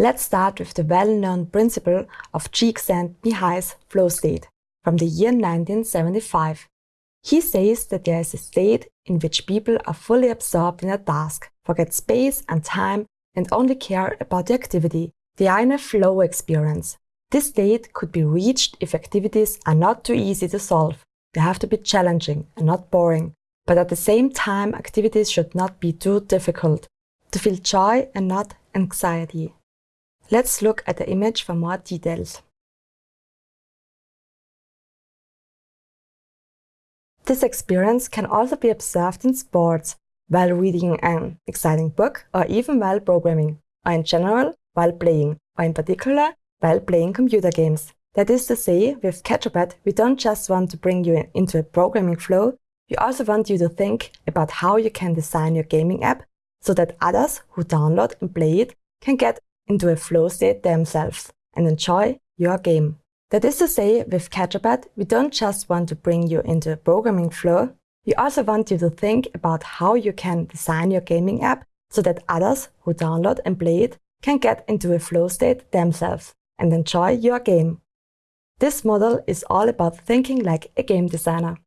Let's start with the well-known principle of Csikszentmihalyi's flow state from the year 1975. He says that there is a state in which people are fully absorbed in a task, forget space and time, and only care about the activity. They are in a flow experience. This state could be reached if activities are not too easy to solve. They have to be challenging and not boring. But at the same time, activities should not be too difficult. To feel joy and not anxiety. Let's look at the image for more details. This experience can also be observed in sports, while reading an exciting book, or even while programming, or in general, while playing, or in particular, while playing computer games. That is to say, with Sketchup, we don't just want to bring you into a programming flow, we also want you to think about how you can design your gaming app so that others who download and play it can get into a flow state themselves and enjoy your game. That is to say, with Sketchup, we don't just want to bring you into a programming flow, we also want you to think about how you can design your gaming app so that others who download and play it can get into a flow state themselves and enjoy your game. This model is all about thinking like a game designer.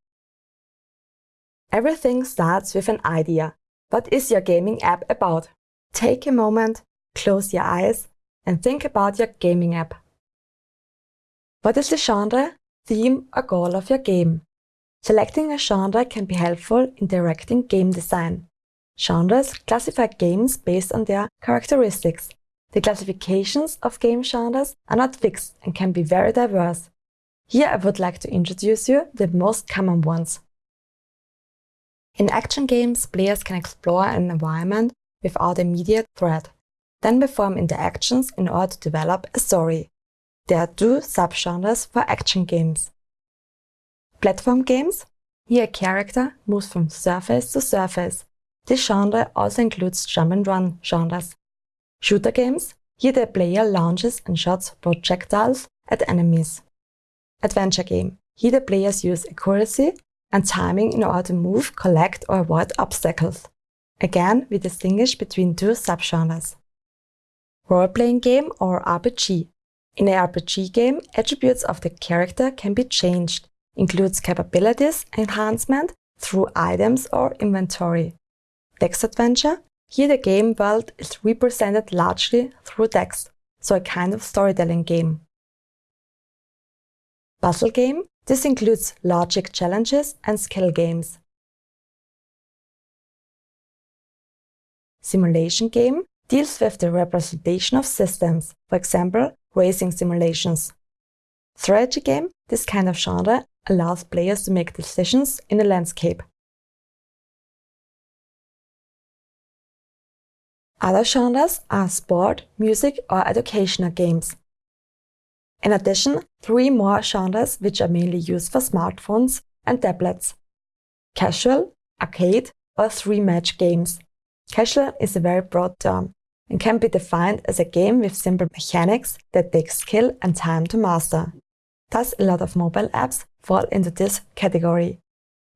Everything starts with an idea. What is your gaming app about? Take a moment, close your eyes, and think about your gaming app. What is the genre, theme, or goal of your game? Selecting a genre can be helpful in directing game design. Genres classify games based on their characteristics. The classifications of game genres are not fixed and can be very diverse. Here I would like to introduce you the most common ones. In action games, players can explore an environment without immediate threat, then perform interactions in order to develop a story. There are two subgenres for action games. Platform games. Here a character moves from surface to surface. This genre also includes jump and run genres. Shooter games. Here the player launches and shots projectiles at enemies. Adventure game. Here the players use accuracy and timing in order to move, collect or avoid obstacles. Again, we distinguish between two subgenres. Role-playing game or RPG. In a RPG game, attributes of the character can be changed, includes capabilities enhancement through items or inventory. Text adventure, here the game world is represented largely through text, so a kind of storytelling game. Puzzle game, this includes logic challenges and skill games. Simulation game deals with the representation of systems, for example, racing simulations. Strategy game, this kind of genre, allows players to make decisions in a landscape. Other genres are sport, music or educational games. In addition, three more genres which are mainly used for smartphones and tablets. Casual, arcade or three-match games. Casual is a very broad term and can be defined as a game with simple mechanics that take skill and time to master. Thus, a lot of mobile apps fall into this category.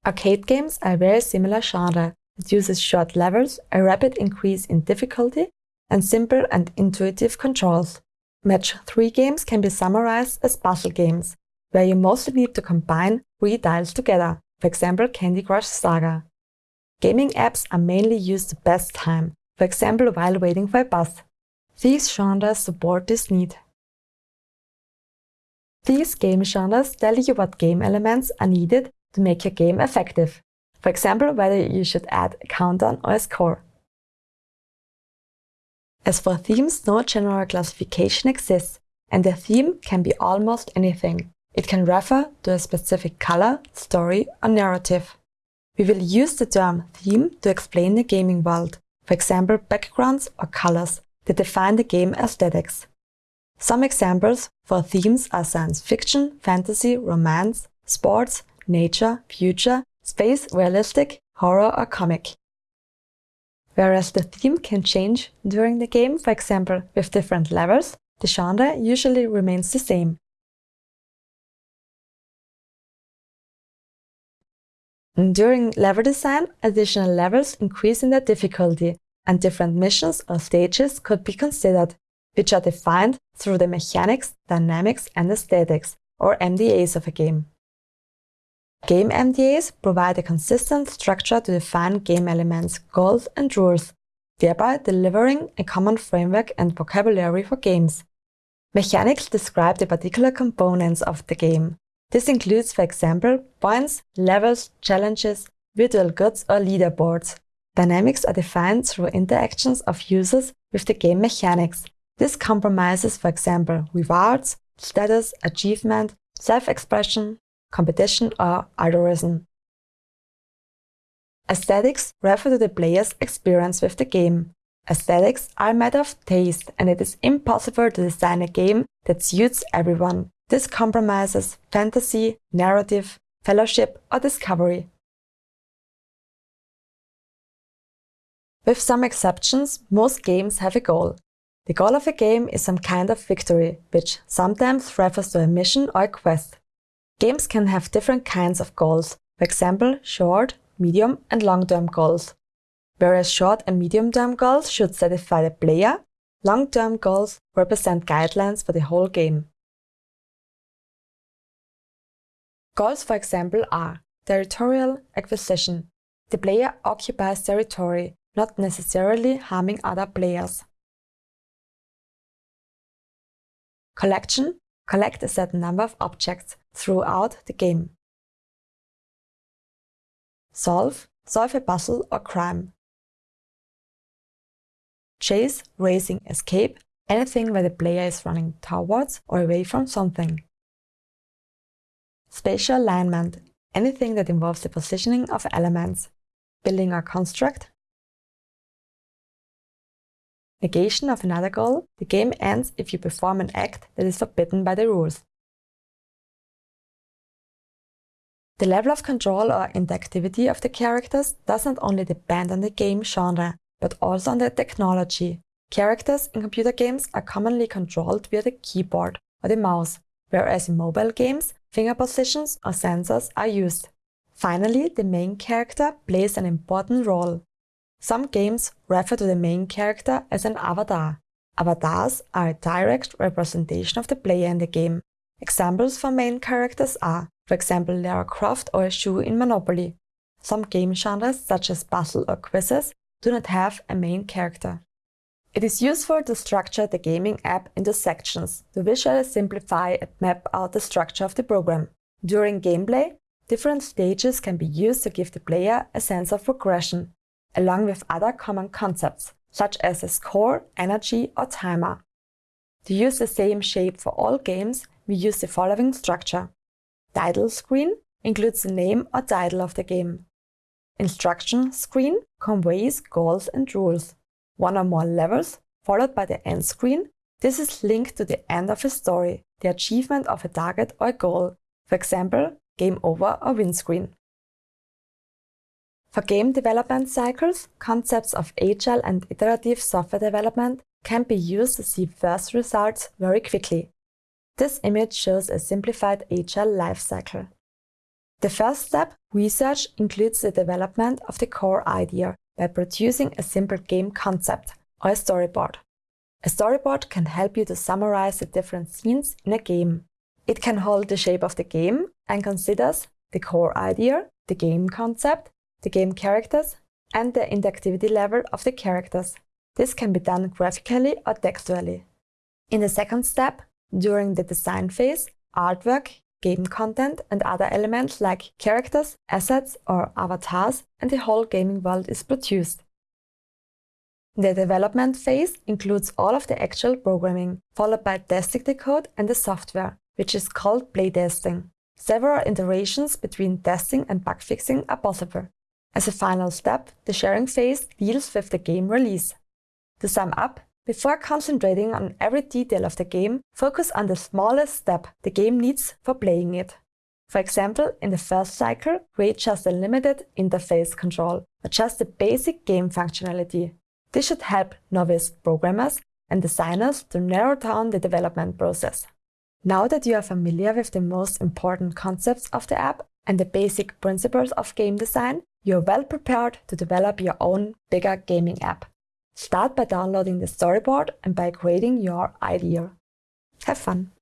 Arcade games are a very similar genre that uses short levels, a rapid increase in difficulty, and simple and intuitive controls. Match 3 games can be summarized as puzzle games, where you mostly need to combine three tiles together, for example Candy Crush Saga. Gaming apps are mainly used to pass time, for example while waiting for a bus. These genres support this need. These game genres tell you what game elements are needed to make your game effective. For example, whether you should add a countdown or a score. As for themes, no general classification exists, and a theme can be almost anything. It can refer to a specific color, story or narrative. We will use the term theme to explain the gaming world, for example backgrounds or colors that define the game aesthetics. Some examples for themes are science fiction, fantasy, romance, sports, nature, future, space, realistic, horror or comic. Whereas the theme can change during the game, for example with different levels, the genre usually remains the same. During level design, additional levels increase in their difficulty, and different missions or stages could be considered. which are defined through the mechanics, dynamics, and aesthetics, or MDAs of a game. Game MDAs provide a consistent structure to define game elements, goals, and rules, thereby delivering a common framework and vocabulary for games. Mechanics describe the particular components of the game. This includes, for example, points, levels, challenges, virtual goods, or leaderboards. Dynamics are defined through interactions of users with the game mechanics. This compromises, for example, rewards, status, achievement, self-expression, competition, or algorithm. Aesthetics refer to the player's experience with the game. Aesthetics are a matter of taste, and it is impossible to design a game that suits everyone. This compromises fantasy, narrative, fellowship, or discovery. With some exceptions, most games have a goal. The goal of a game is some kind of victory, which sometimes refers to a mission or a quest. Games can have different kinds of goals, for example, short, medium and long-term goals. Whereas short and medium-term goals should satisfy the player, long-term goals represent guidelines for the whole game. Goals, for example, are territorial acquisition. The player occupies territory, not necessarily harming other players. Collection collect a certain number of objects throughout the game. Solve solve a puzzle or crime. Chase, racing, escape, anything where the player is running towards or away from something. Spatial alignment, anything that involves the positioning of elements, building a construct, negation of another goal, the game ends if you perform an act that is forbidden by the rules. The level of control or interactivity of the characters does not only depend on the game genre, but also on the technology. Characters in computer games are commonly controlled via the keyboard or the mouse, whereas in mobile games, finger positions or sensors are used. Finally, the main character plays an important role. Some games refer to the main character as an avatar. Avatars are a direct representation of the player in the game. Examples for main characters are, for example, Lara Croft or a shoe in Monopoly. Some game genres, such as puzzle or quizzes, do not have a main character. It is useful to structure the gaming app into sections to visually simplify and map out the structure of the program. During gameplay, different stages can be used to give the player a sense of progression, along with other common concepts, such as a score, energy or timer. To use the same shape for all games, we use the following structure. Title screen includes the name or title of the game. Instruction screen conveys goals and rules. One or more levels, followed by the end screen. This is linked to the end of a story, the achievement of a target or a goal, for example, game over or win screen. For game development cycles, concepts of agile and iterative software development can be used to see first results very quickly. This image shows a simplified agile lifecycle. The first step, research, includes the development of the core idea by producing a simple game concept or a storyboard. A storyboard can help you to summarize the different scenes in a game. It can hold the shape of the game and considers the core idea, the game concept, the game characters, and the interactivity level of the characters. This can be done graphically or textually. In the second step, during the design phase, artwork, game content and other elements like characters, assets or avatars and the whole gaming world is produced. The development phase includes all of the actual programming, followed by testing the code and the software, which is called playtesting. Several iterations between testing and bug fixing are possible. As a final step, the sharing phase deals with the game release. To sum up, before concentrating on every detail of the game, focus on the smallest step the game needs for playing it. For example, in the first cycle, create just a limited interface control, or just the basic game functionality. This should help novice programmers and designers to narrow down the development process. Now that you are familiar with the most important concepts of the app and the basic principles of game design, you are well prepared to develop your own bigger gaming app. Start by downloading the storyboard and by creating your idea. Have fun!